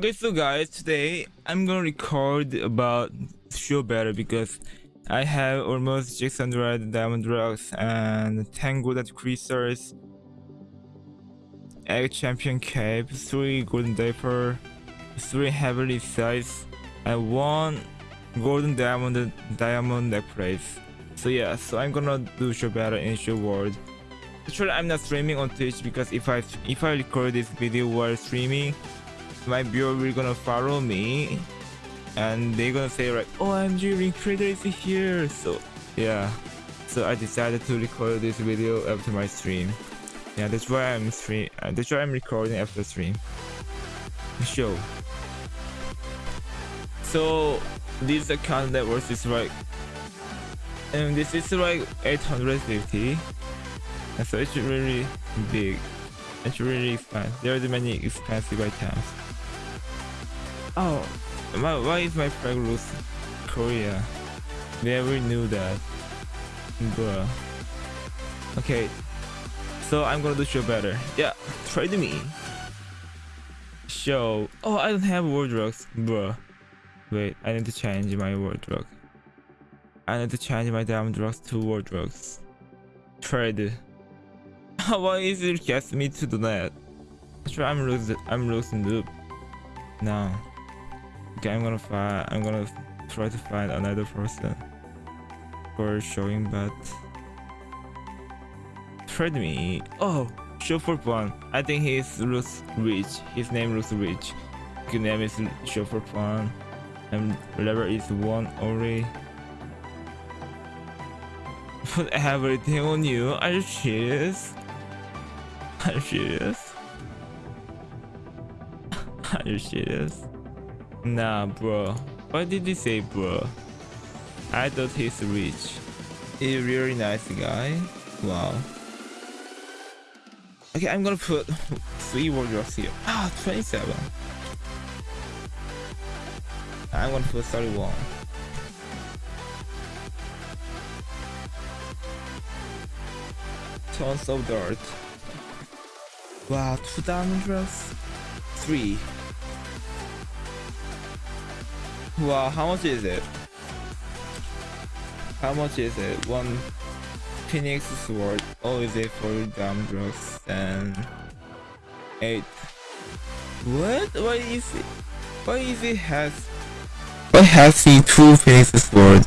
Okay, so guys, today I'm gonna record about show better because I have almost 600 diamond rocks and 10 golden creasers, egg champion cape, 3 golden diaper, 3 heavily size, and 1 golden diamond diamond necklace. So yeah, so I'm gonna do show better in show world. Actually, I'm not streaming on Twitch because if I if I record this video while streaming, my viewer will gonna follow me and they're gonna say like oh OMG Ring Trader is here. So yeah. So I decided to record this video after my stream. Yeah that's why I'm stream uh, that's why I'm recording after stream. Show. So this account net is like and this is like 850 and so it's really big. It's really there are many expensive items Oh, why, is my flag lose Korea? Never knew that. Bruh. Okay, so I'm gonna do show better. Yeah, trade me. Show. Oh, I don't have wardrobes, bruh. Wait, I need to change my wardrobe. I need to change my diamond drugs to wardrobes. Trade. Why is it cast me to the net? Sure, I'm losing. I'm losing loop. No. Okay, I'm gonna find. I'm gonna try to find another person for showing, but trade me. Oh, for fun. I think he's Ruth rich. His name Ruth rich. His name is for fun, and level is one only. Put everything on you. Are you serious? Are you serious? Are you serious? Nah, bro. What did he say, bro? I thought he's rich. A really nice guy. Wow. Okay, I'm gonna put three wardrobes here. Ah, 27. I'm gonna put 31. Tons of dirt. Wow, two diamond drops? Three. Wow, how much is it? How much is it? One Phoenix sword. Oh, is it for damn drugs? And eight. What? Why is it? Why is it has? Why has he two Phoenix sword?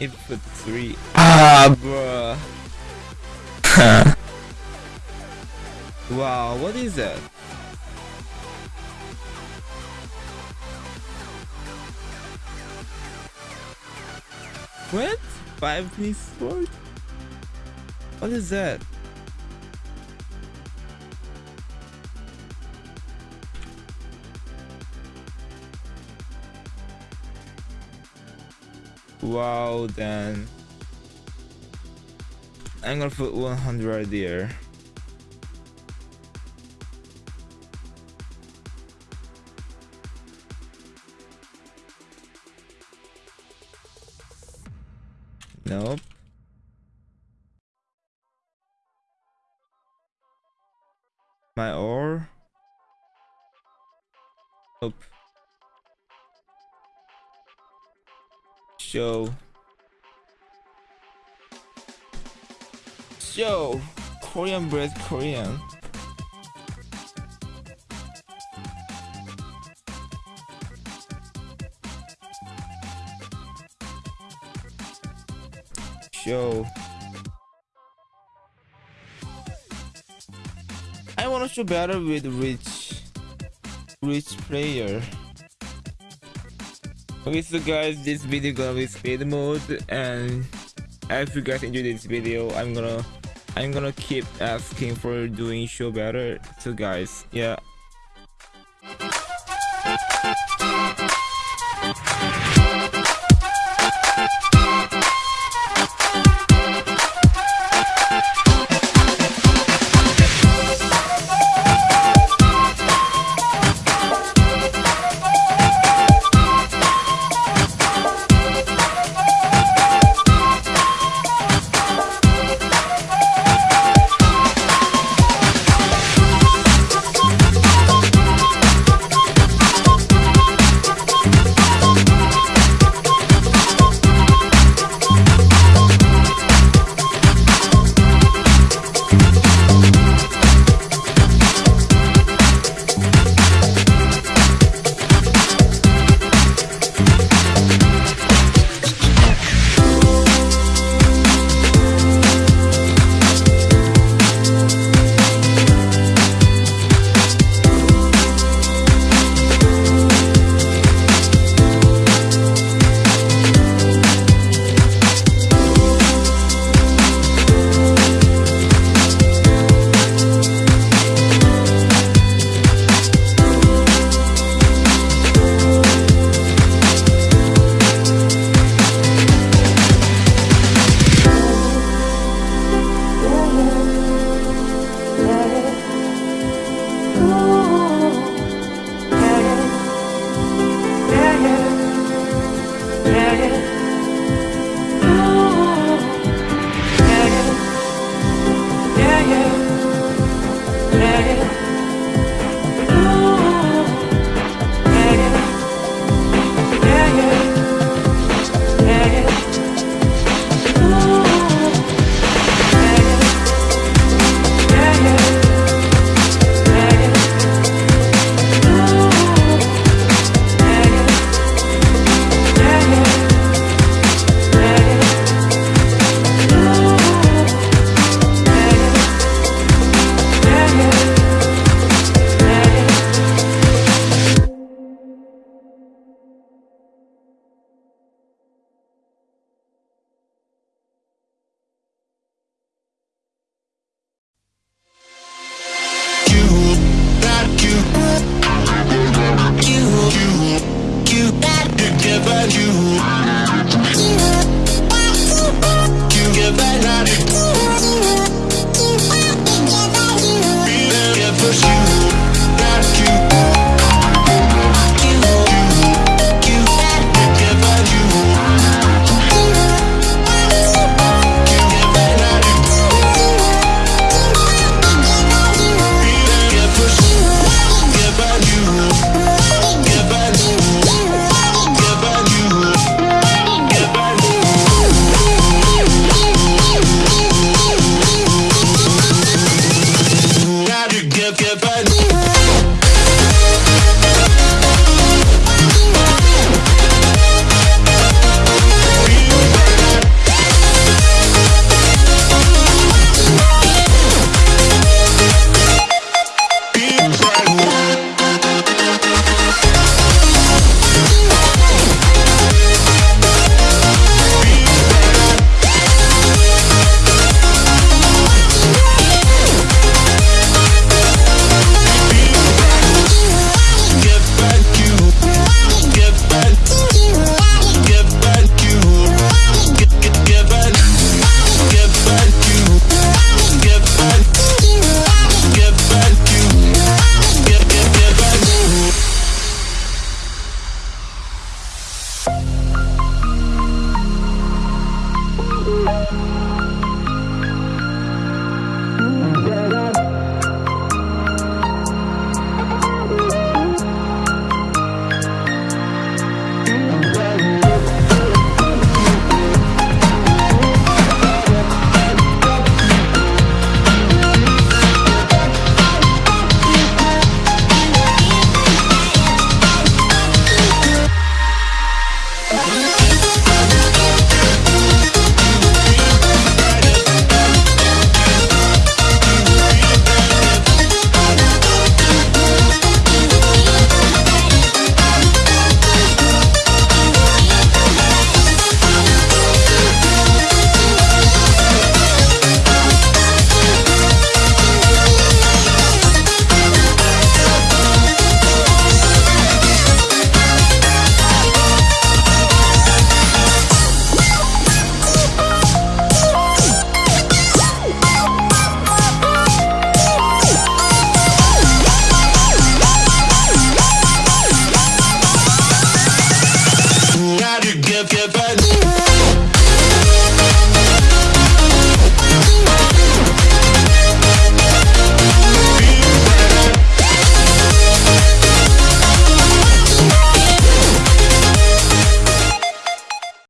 It put three. Ah, bruh. Wow, what is that? What? Five piece sword? What is that? Wow, then I'm gonna put 100 there. Nope. My ore? Nope. Show. Show. Korean bread Korean. Show. I wanna show better with rich rich player. Okay so guys this video gonna be speed mode and if you guys enjoyed this video I'm gonna I'm gonna keep asking for doing show better so guys yeah